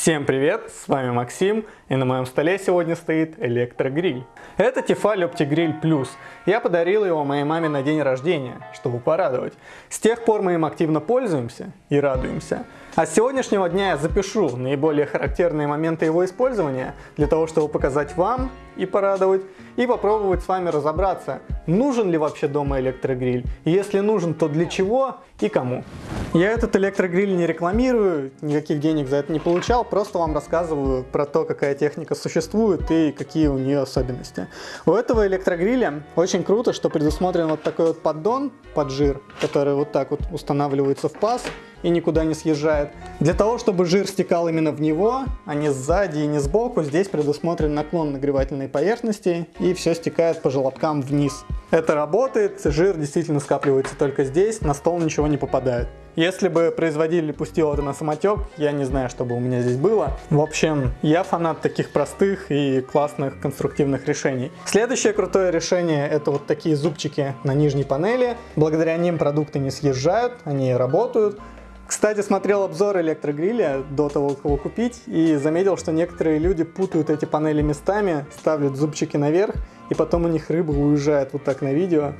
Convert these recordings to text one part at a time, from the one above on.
Всем привет, с вами Максим, и на моем столе сегодня стоит электрогриль. Это Tefal OptiGrill Plus. Я подарил его моей маме на день рождения, чтобы порадовать. С тех пор мы им активно пользуемся и радуемся. А с сегодняшнего дня я запишу наиболее характерные моменты его использования, для того, чтобы показать вам и порадовать, и попробовать с вами разобраться, нужен ли вообще дома электрогриль, и если нужен, то для чего и кому. Я этот электрогриль не рекламирую, никаких денег за это не получал, просто вам рассказываю про то, какая техника существует и какие у нее особенности. У этого электрогриля очень круто, что предусмотрен вот такой вот поддон под жир, который вот так вот устанавливается в паз, и никуда не съезжает. Для того, чтобы жир стекал именно в него, а не сзади и не сбоку, здесь предусмотрен наклон нагревательной поверхности и все стекает по желобкам вниз. Это работает, жир действительно скапливается только здесь, на стол ничего не попадает. Если бы производитель пустил это на самотек, я не знаю, что бы у меня здесь было. В общем, я фанат таких простых и классных конструктивных решений. Следующее крутое решение это вот такие зубчики на нижней панели. Благодаря ним продукты не съезжают, они работают. Кстати, смотрел обзор электрогриля до того, как его купить, и заметил, что некоторые люди путают эти панели местами, ставят зубчики наверх, и потом у них рыба уезжает вот так на видео.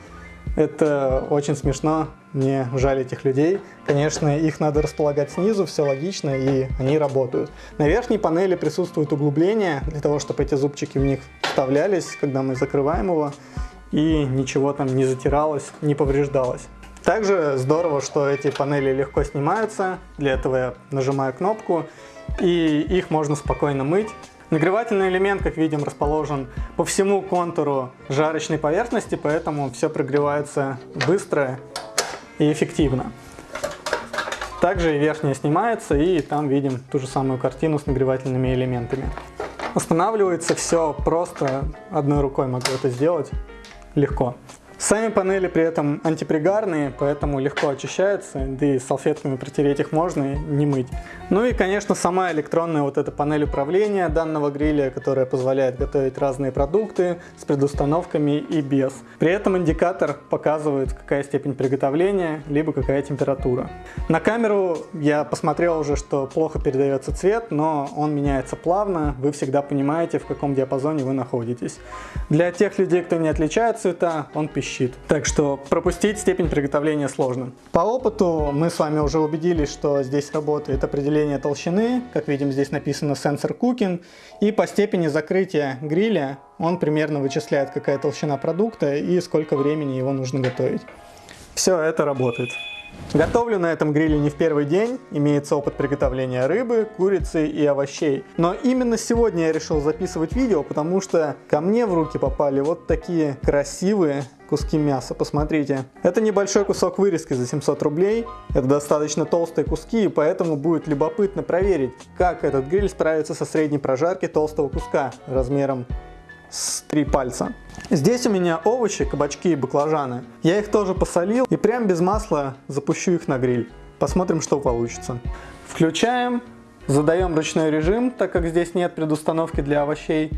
Это очень смешно, мне жаль этих людей. Конечно, их надо располагать снизу, все логично, и они работают. На верхней панели присутствует углубление, для того, чтобы эти зубчики в них вставлялись, когда мы закрываем его, и ничего там не затиралось, не повреждалось. Также здорово, что эти панели легко снимаются. Для этого я нажимаю кнопку и их можно спокойно мыть. Нагревательный элемент, как видим, расположен по всему контуру жарочной поверхности, поэтому все прогревается быстро и эффективно. Также и верхняя снимается, и там видим ту же самую картину с нагревательными элементами. Устанавливается все просто, одной рукой могу это сделать легко. Сами панели при этом антипригарные, поэтому легко очищаются, да и салфетками протереть их можно и не мыть. Ну и, конечно, сама электронная вот эта панель управления данного гриля, которая позволяет готовить разные продукты с предустановками и без. При этом индикатор показывает, какая степень приготовления, либо какая температура. На камеру я посмотрел уже, что плохо передается цвет, но он меняется плавно, вы всегда понимаете, в каком диапазоне вы находитесь. Для тех людей, кто не отличает цвета, он пищит щит. Так что пропустить степень приготовления сложно. По опыту мы с вами уже убедились, что здесь работает определение толщины. Как видим, здесь написано сенсор cooking. И по степени закрытия гриля он примерно вычисляет, какая толщина продукта и сколько времени его нужно готовить. Все это работает. Готовлю на этом гриле не в первый день, имеется опыт приготовления рыбы, курицы и овощей. Но именно сегодня я решил записывать видео, потому что ко мне в руки попали вот такие красивые куски мяса, посмотрите. Это небольшой кусок вырезки за 700 рублей, это достаточно толстые куски, и поэтому будет любопытно проверить, как этот гриль справится со средней прожарки толстого куска размером с три пальца. Здесь у меня овощи, кабачки и баклажаны. Я их тоже посолил и прям без масла запущу их на гриль. Посмотрим, что получится. Включаем, задаем ручной режим, так как здесь нет предустановки для овощей.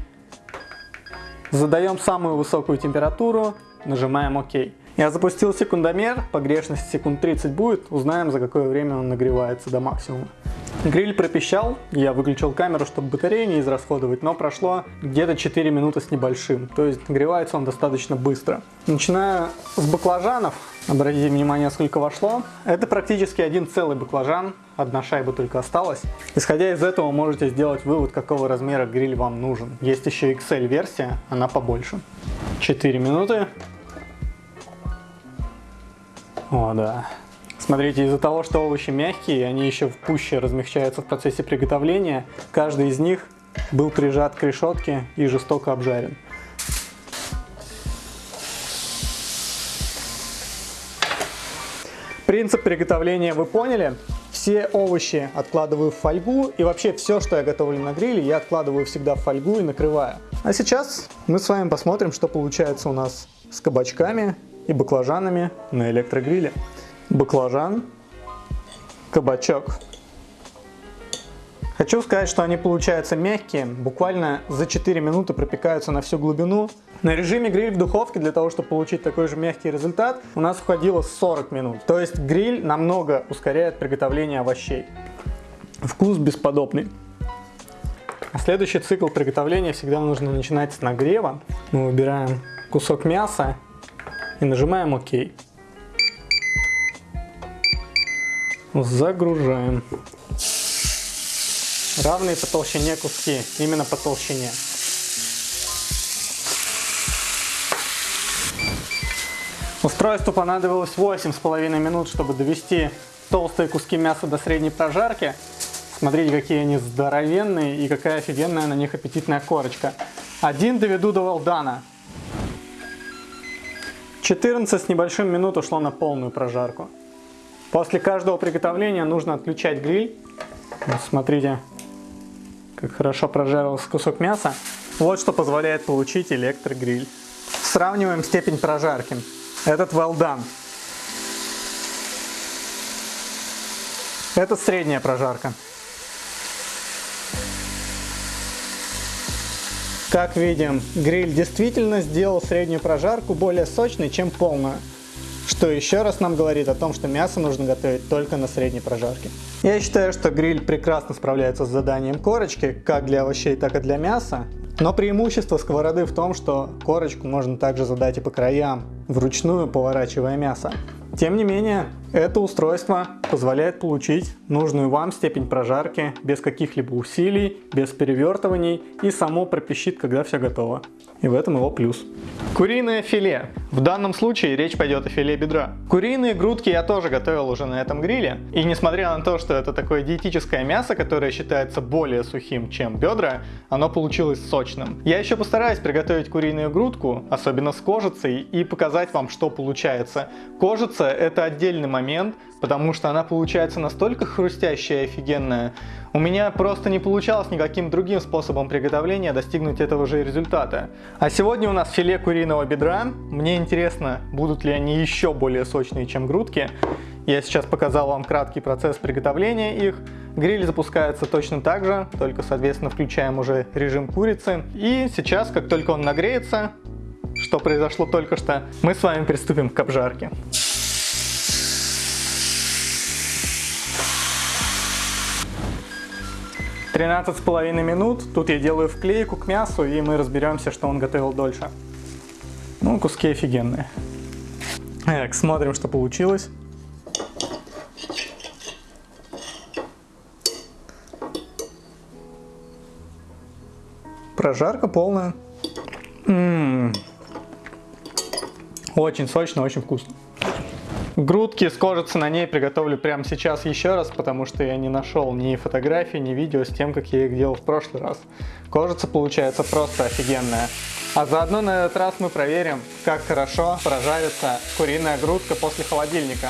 Задаем самую высокую температуру, нажимаем ОК. Я запустил секундомер, погрешность секунд 30 будет, узнаем за какое время он нагревается до максимума. Гриль пропищал, я выключил камеру, чтобы батарею не израсходовать, но прошло где-то 4 минуты с небольшим, то есть нагревается он достаточно быстро. Начиная с баклажанов, обратите внимание, сколько вошло. Это практически один целый баклажан, одна шайба только осталась. Исходя из этого можете сделать вывод, какого размера гриль вам нужен. Есть еще XL версия, она побольше. 4 минуты. О, да. Смотрите, из-за того, что овощи мягкие, они еще пуще размягчаются в процессе приготовления, каждый из них был прижат к решетке и жестоко обжарен. Принцип приготовления вы поняли. Все овощи откладываю в фольгу и вообще все, что я готовлю на гриле, я откладываю всегда в фольгу и накрываю. А сейчас мы с вами посмотрим, что получается у нас с кабачками и баклажанами на электрогриле баклажан, кабачок. Хочу сказать, что они получаются мягкие, буквально за 4 минуты пропекаются на всю глубину. На режиме гриль в духовке для того, чтобы получить такой же мягкий результат, у нас уходило 40 минут. То есть гриль намного ускоряет приготовление овощей. Вкус бесподобный. А следующий цикл приготовления всегда нужно начинать с нагрева. Мы выбираем кусок мяса и нажимаем ОК. Загружаем. Равные по толщине куски, именно по толщине. Устройству понадобилось 8,5 минут, чтобы довести толстые куски мяса до средней прожарки. Смотрите, какие они здоровенные и какая офигенная на них аппетитная корочка. Один доведу до Валдана. 14 с небольшим минут ушло на полную прожарку. После каждого приготовления нужно отключать гриль. Смотрите, как хорошо прожарился кусок мяса. Вот что позволяет получить электрогриль. Сравниваем степень прожарки. Этот well. Это средняя прожарка. Как видим, гриль действительно сделал среднюю прожарку более сочной, чем полную. Что еще раз нам говорит о том, что мясо нужно готовить только на средней прожарке. Я считаю, что гриль прекрасно справляется с заданием корочки, как для овощей, так и для мяса. Но преимущество сковороды в том, что корочку можно также задать и по краям, вручную поворачивая мясо. Тем не менее, это устройство позволяет получить нужную вам степень прожарки без каких-либо усилий, без перевертываний и само пропищит, когда все готово. И в этом его плюс. Куриное филе. В данном случае речь пойдет о филе бедра. Куриные грудки я тоже готовил уже на этом гриле. И несмотря на то, что это такое диетическое мясо, которое считается более сухим, чем бедра, оно получилось сочным. Я еще постараюсь приготовить куриную грудку, особенно с кожицей, и показать вам, что получается. Кожица это отдельный момент, потому что она получается настолько хрустящая и офигенная. У меня просто не получалось никаким другим способом приготовления достигнуть этого же результата. А сегодня у нас филе куриного бедра. Мне интересно, будут ли они еще более сочные, чем грудки. Я сейчас показал вам краткий процесс приготовления их. Гриль запускается точно так же, только, соответственно, включаем уже режим курицы. И сейчас, как только он нагреется, что произошло только что, мы с вами приступим к обжарке. 13 с половиной минут. Тут я делаю вклейку к мясу, и мы разберемся, что он готовил дольше. Ну, куски офигенные. Так, смотрим, что получилось. Прожарка полная. М -м -м. Очень сочно, очень вкусно. Грудки с кожицы на ней приготовлю прямо сейчас еще раз, потому что я не нашел ни фотографий, ни видео с тем, как я их делал в прошлый раз. Кожица получается просто офигенная. А заодно на этот раз мы проверим, как хорошо прожарится куриная грудка после холодильника.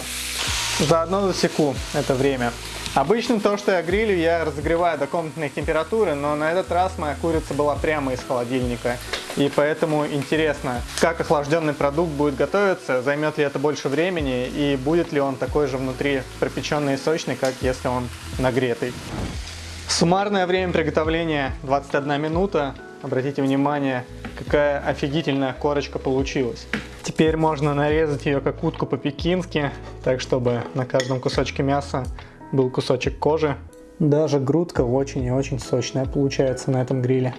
Заодно засеку это время. Обычно то, что я грилю, я разогреваю до комнатной температуры, но на этот раз моя курица была прямо из холодильника. И поэтому интересно, как охлажденный продукт будет готовиться, займет ли это больше времени и будет ли он такой же внутри пропеченный и сочный, как если он нагретый. Суммарное время приготовления 21 минута. Обратите внимание, какая офигительная корочка получилась. Теперь можно нарезать ее как утку по-пекински, так чтобы на каждом кусочке мяса был кусочек кожи. Даже грудка очень и очень сочная получается на этом гриле.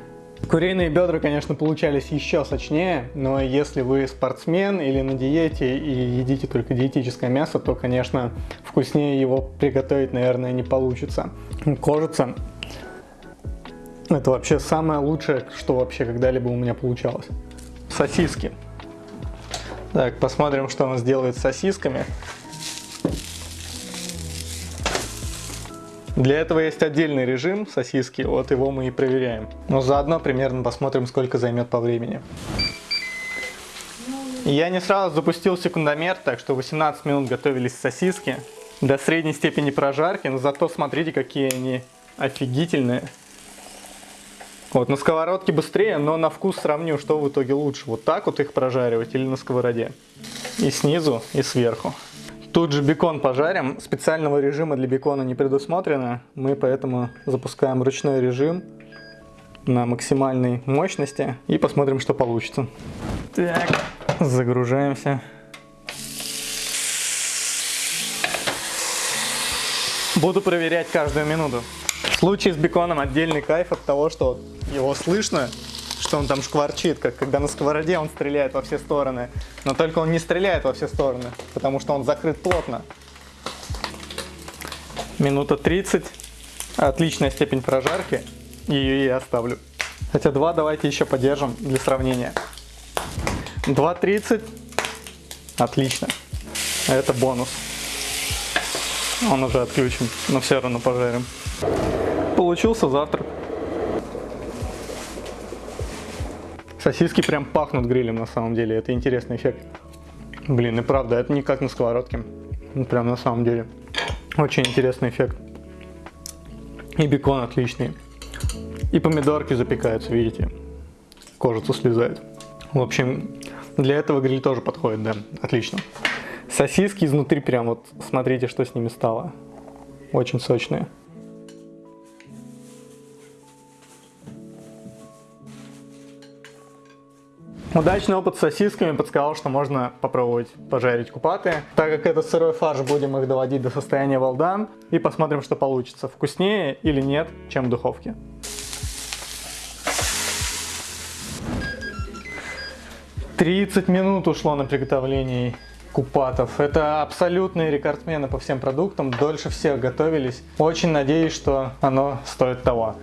Куриные бедра, конечно, получались еще сочнее, но если вы спортсмен или на диете и едите только диетическое мясо, то, конечно, вкуснее его приготовить, наверное, не получится. Кожица – это вообще самое лучшее, что вообще когда-либо у меня получалось. Сосиски. Так, посмотрим, что у нас делает с сосисками. Для этого есть отдельный режим сосиски, вот его мы и проверяем. Но заодно примерно посмотрим, сколько займет по времени. Я не сразу запустил секундомер, так что 18 минут готовились сосиски до средней степени прожарки, но зато смотрите, какие они офигительные. Вот на сковородке быстрее, но на вкус сравню, что в итоге лучше. Вот так вот их прожаривать или на сковороде. И снизу, и сверху. Тут же бекон пожарим. Специального режима для бекона не предусмотрено. Мы поэтому запускаем ручной режим на максимальной мощности и посмотрим, что получится. Так, загружаемся. Буду проверять каждую минуту. В случае с беконом отдельный кайф от того, что его слышно, что он там шкварчит, как когда на сковороде он стреляет во все стороны. Но только он не стреляет во все стороны, потому что он закрыт плотно. Минута 30. Отличная степень прожарки. Ее я оставлю. Хотя 2 давайте еще подержим для сравнения. 2.30. Отлично. Это бонус. Он уже отключен, но все равно пожарим. Получился завтрак. Сосиски прям пахнут грилем на самом деле. Это интересный эффект. Блин, и правда, это не как на сковородке. Прям на самом деле. Очень интересный эффект. И бекон отличный. И помидорки запекаются, видите. Кожицу слезает. В общем, для этого гриль тоже подходит, да. Отлично. Сосиски изнутри прям вот, смотрите, что с ними стало. Очень сочные. Удачный опыт с сосисками подсказал, что можно попробовать пожарить купаты. Так как это сырой фарш, будем их доводить до состояния волдан и посмотрим, что получится. Вкуснее или нет, чем в духовке. Тридцать минут ушло на приготовление купатов. Это абсолютные рекордсмены по всем продуктам, дольше всех готовились. Очень надеюсь, что оно стоит того.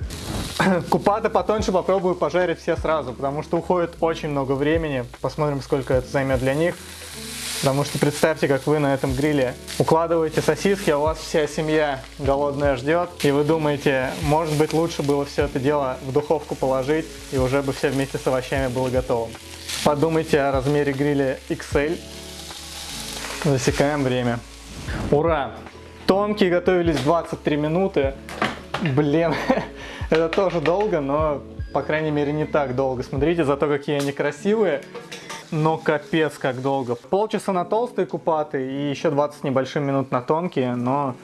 Купаты потоньше попробую пожарить все сразу, потому что уходит очень много времени. Посмотрим, сколько это займет для них. Потому что представьте, как вы на этом гриле укладываете сосиски, а у вас вся семья голодная ждет, и вы думаете, может быть лучше было все это дело в духовку положить, и уже бы все вместе с овощами было готово. Подумайте о размере гриля XL. Засекаем время. Ура! Тонкие готовились 23 минуты. Блин, Это тоже долго, но, по крайней мере, не так долго. Смотрите, зато какие они красивые. Но капец как долго. Полчаса на толстые купаты и еще 20 небольшим минут на тонкие, но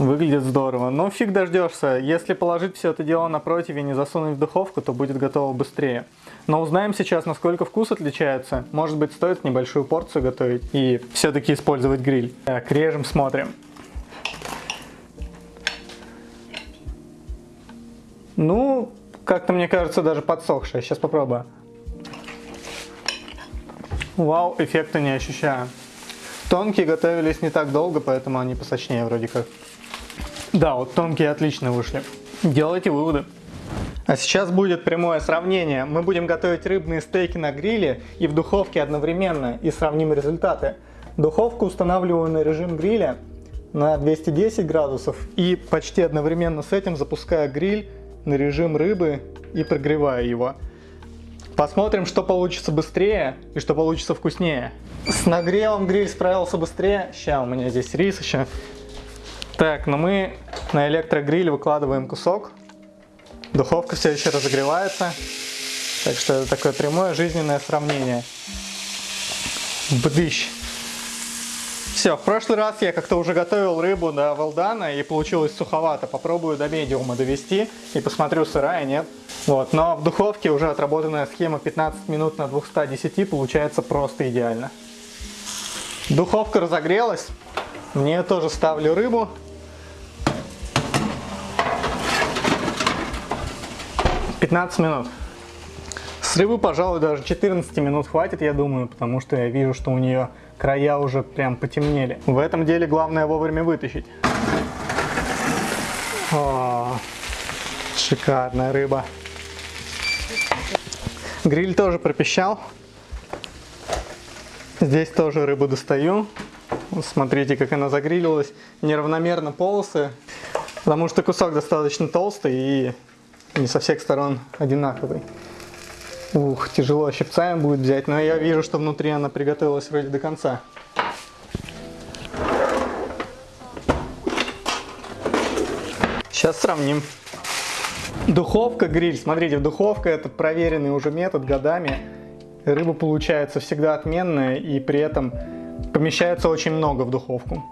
выглядит здорово. Но фиг дождешься. Если положить все это дело на противень и засунуть в духовку, то будет готово быстрее. Но узнаем сейчас, насколько вкус отличается. Может быть, стоит небольшую порцию готовить и все-таки использовать гриль. Так, режем, смотрим. Ну, как-то мне кажется даже подсохшая. Сейчас попробую. Вау, эффекта не ощущаю. Тонкие готовились не так долго, поэтому они посочнее вроде как. Да, вот тонкие отлично вышли. Делайте выводы. А сейчас будет прямое сравнение. Мы будем готовить рыбные стейки на гриле и в духовке одновременно и сравним результаты. Духовку устанавливаю на режим гриля на 210 градусов и почти одновременно с этим запускаю гриль на режим рыбы и прогреваю его. Посмотрим, что получится быстрее и что получится вкуснее. С нагревом гриль справился быстрее. Сейчас у меня здесь рис еще. Так, но мы на электрогриль выкладываем кусок. Духовка все еще разогревается. Так что это такое прямое жизненное сравнение. Бдыщ. Все, в прошлый раз я как-то уже готовил рыбу до Валдана и получилось суховато. Попробую до медиума довести и посмотрю, сырая нет. Вот, но в духовке уже отработанная схема 15 минут на 210 получается просто идеально. Духовка разогрелась. Мне тоже ставлю рыбу. Пятнадцать минут. С рыбы, пожалуй, даже 14 минут хватит, я думаю, потому что я вижу, что у нее края уже прям потемнели. В этом деле главное вовремя вытащить. О, шикарная рыба. Гриль тоже пропищал. Здесь тоже рыбу достаю. Смотрите, как она загрилилась. Неравномерно полосы, потому что кусок достаточно толстый и не со всех сторон одинаковый. Ух, тяжело щипцами будет взять, но я вижу, что внутри она приготовилась вроде до конца. Сейчас сравним. Духовка, гриль. Смотрите, духовка это проверенный уже метод годами. Рыба получается всегда отменная и при этом помещается очень много в духовку.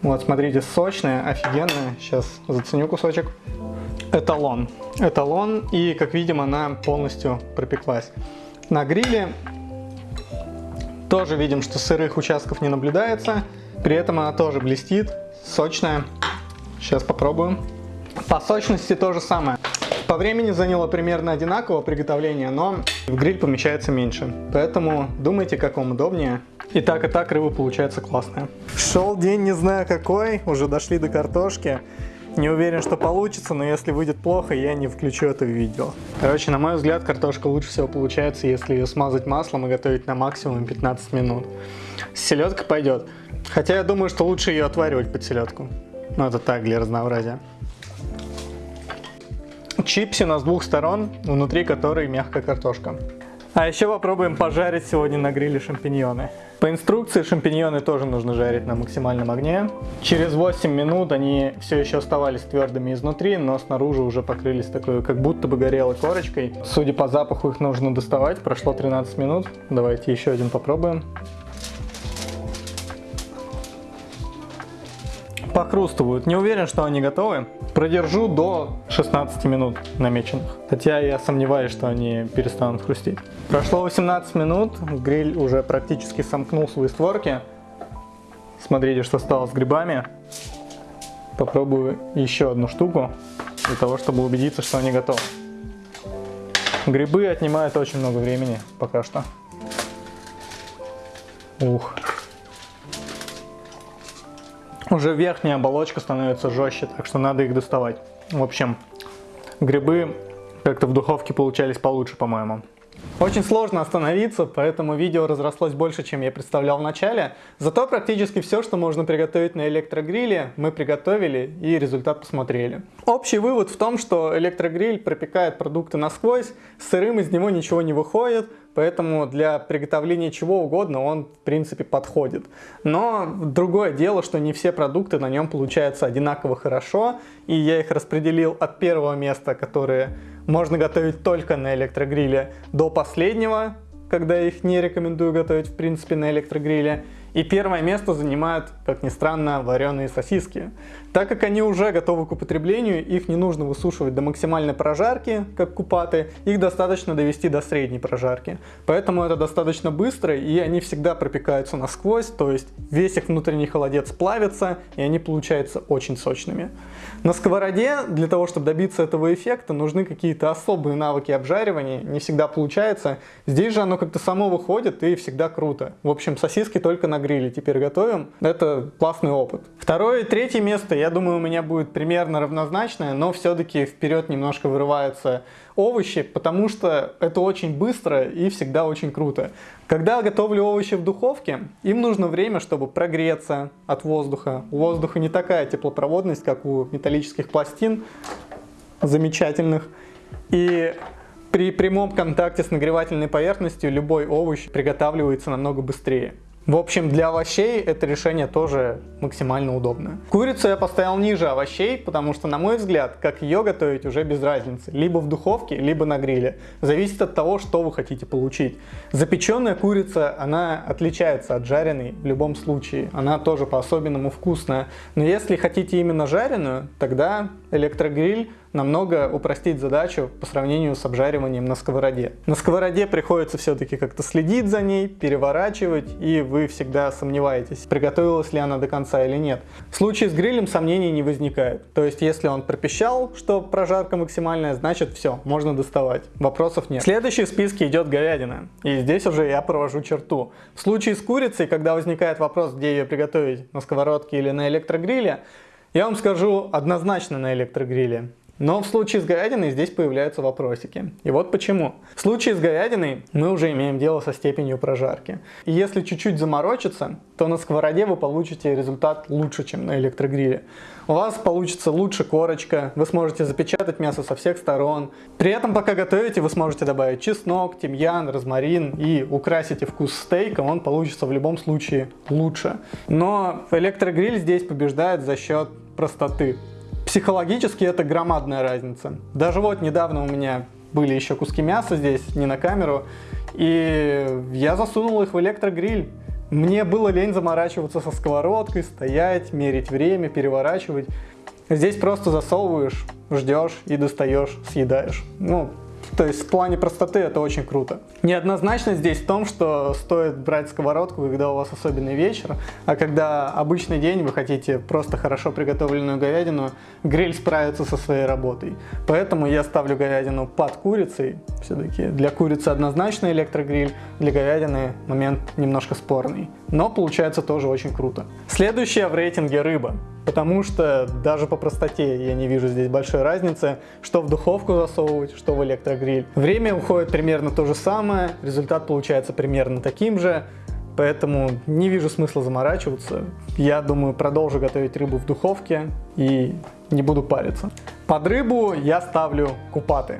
Вот, смотрите, сочная, офигенная. Сейчас заценю кусочек эталон. Эталон, и как видим, она полностью пропеклась. На гриле тоже видим, что сырых участков не наблюдается. При этом она тоже блестит, сочная. Сейчас попробуем. По сочности то же самое. По времени заняло примерно одинаково приготовление, но в гриль помещается меньше. Поэтому думайте, как вам удобнее. И так, и так рыба получается классная. Шел день не знаю какой, уже дошли до картошки. Не уверен, что получится, но если выйдет плохо, я не включу это видео. Короче, на мой взгляд, картошка лучше всего получается, если ее смазать маслом и готовить на максимум 15 минут. Селедка пойдет. Хотя я думаю, что лучше ее отваривать под селедку. Но это так, для разнообразия. Чипсы у нас с двух сторон, внутри которой мягкая картошка. А еще попробуем пожарить сегодня на гриле шампиньоны. По инструкции шампиньоны тоже нужно жарить на максимальном огне. Через 8 минут они все еще оставались твердыми изнутри, но снаружи уже покрылись такой, как будто бы горелой корочкой. Судя по запаху их нужно доставать, прошло 13 минут. Давайте еще один попробуем. Похрустывают. Не уверен, что они готовы. Продержу до 16 минут намеченных. Хотя я сомневаюсь, что они перестанут хрустеть. Прошло 18 минут, гриль уже практически сомкнул свои створки. Смотрите, что стало с грибами. Попробую еще одну штуку, для того, чтобы убедиться, что они готовы. Грибы отнимают очень много времени пока что. Ух. Уже верхняя оболочка становится жестче, так что надо их доставать. В общем, грибы как-то в духовке получались получше, по-моему. Очень сложно остановиться, поэтому видео разрослось больше, чем я представлял в начале. Зато практически все, что можно приготовить на электрогриле, мы приготовили и результат посмотрели. Общий вывод в том, что электрогриль пропекает продукты насквозь, сырым из него ничего не выходит, поэтому для приготовления чего угодно он в принципе подходит. Но другое дело, что не все продукты на нем получаются одинаково хорошо, и я их распределил от первого места, которые можно готовить только на электрогриле, до последнего, когда их не рекомендую готовить в принципе на электрогриле. И первое место занимают, как ни странно, вареные сосиски. Так как они уже готовы к употреблению, их не нужно высушивать до максимальной прожарки, как купаты, их достаточно довести до средней прожарки. Поэтому это достаточно быстро, и они всегда пропекаются насквозь, то есть весь их внутренний холодец плавится, и они получаются очень сочными. На сковороде для того, чтобы добиться этого эффекта, нужны какие-то особые навыки обжаривания, не всегда получается. Здесь же оно как-то само выходит и всегда круто. В общем, сосиски только на гриле теперь готовим. Это классный опыт. Второе и третье место, я думаю, у меня будет примерно равнозначное, но все-таки вперед немножко вырываются овощи, потому что это очень быстро и всегда очень круто. Когда готовлю овощи в духовке, им нужно время, чтобы прогреться от воздуха. У воздуха не такая теплопроводность, как у металлических пластин замечательных. И при прямом контакте с нагревательной поверхностью любой овощ приготавливается намного быстрее. В общем, для овощей это решение тоже максимально удобное. Курицу я поставил ниже овощей, потому что, на мой взгляд, как ее готовить уже без разницы. Либо в духовке, либо на гриле. Зависит от того, что вы хотите получить. Запеченная курица, она отличается от жареной в любом случае. Она тоже по-особенному вкусная. Но если хотите именно жареную, тогда электрогриль намного упростить задачу по сравнению с обжариванием на сковороде. На сковороде приходится все-таки как-то следить за ней, переворачивать, и вы всегда сомневаетесь, приготовилась ли она до конца или нет. В случае с грилем сомнений не возникает. То есть, если он пропищал, что прожарка максимальная, значит все, можно доставать. Вопросов нет. Следующий в списке идет говядина. И здесь уже я провожу черту. В случае с курицей, когда возникает вопрос, где ее приготовить, на сковородке или на электрогриле, я вам скажу однозначно на электрогриле. Но в случае с говядиной здесь появляются вопросики. И вот почему. В случае с говядиной мы уже имеем дело со степенью прожарки. И если чуть-чуть заморочиться, то на сковороде вы получите результат лучше, чем на электрогриле. У вас получится лучше корочка, вы сможете запечатать мясо со всех сторон. При этом, пока готовите, вы сможете добавить чеснок, тимьян, розмарин и украсите вкус стейка, он получится в любом случае лучше. Но электрогриль здесь побеждает за счет простоты. Психологически это громадная разница. Даже вот недавно у меня были еще куски мяса здесь, не на камеру, и я засунул их в электрогриль. Мне было лень заморачиваться со сковородкой, стоять, мерить время, переворачивать. Здесь просто засовываешь, ждешь и достаешь, съедаешь. Ну, То есть в плане простоты это очень круто. Неоднозначность здесь в том, что стоит брать сковородку, когда у вас особенный вечер, а когда обычный день вы хотите просто хорошо приготовленную говядину, гриль справится со своей работой. Поэтому я ставлю говядину под курицей. Все-таки для курицы однозначно электрогриль, для говядины момент немножко спорный. Но получается тоже очень круто. Следующая в рейтинге рыба потому что даже по простоте я не вижу здесь большой разницы, что в духовку засовывать, что в электрогриль. Время уходит примерно то же самое, результат получается примерно таким же, поэтому не вижу смысла заморачиваться. Я думаю, продолжу готовить рыбу в духовке и не буду париться. Под рыбу я ставлю купаты.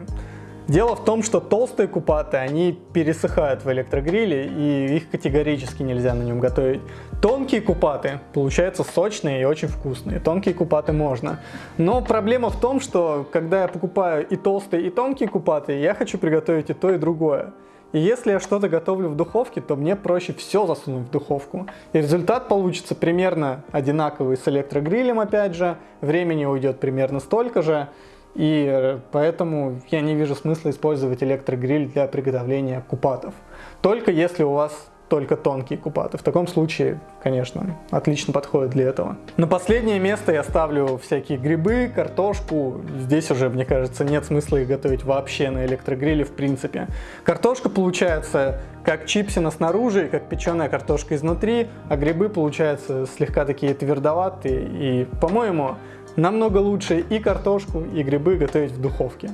Дело в том, что толстые купаты, они пересыхают в электрогриле, и их категорически нельзя на нем готовить. Тонкие купаты получаются сочные и очень вкусные. Тонкие купаты можно. Но проблема в том, что когда я покупаю и толстые, и тонкие купаты, я хочу приготовить и то, и другое. И если я что-то готовлю в духовке, то мне проще все засунуть в духовку. И результат получится примерно одинаковый с электрогрилем опять же. Времени уйдет примерно столько же. И э, поэтому я не вижу смысла использовать электрогриль для приготовления купатов. Только если у вас только тонкие купаты. В таком случае, конечно, отлично подходит для этого. На последнее место я ставлю всякие грибы, картошку. Здесь уже, мне кажется, нет смысла их готовить вообще на электрогриле в принципе. Картошка получается как чипсина снаружи, как печеная картошка изнутри, а грибы получаются слегка такие твердоватые. И, по-моему, намного лучше и картошку, и грибы готовить в духовке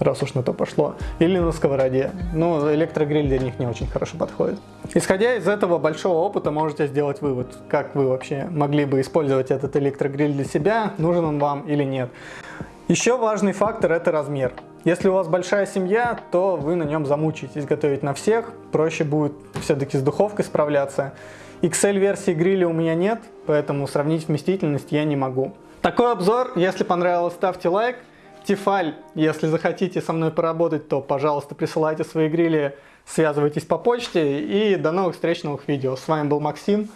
раз уж на то пошло, или на сковороде. Но электрогриль для них не очень хорошо подходит. Исходя из этого большого опыта, можете сделать вывод, как вы вообще могли бы использовать этот электрогриль для себя, нужен он вам или нет. Еще важный фактор – это размер. Если у вас большая семья, то вы на нем замучаетесь готовить на всех, проще будет все-таки с духовкой справляться. XL-версии гриля у меня нет, поэтому сравнить вместительность я не могу. Такой обзор, если понравилось, ставьте лайк. Тефаль, если захотите со мной поработать, то, пожалуйста, присылайте свои грили, связывайтесь по почте. И до новых встреч, новых видео. С вами был Максим.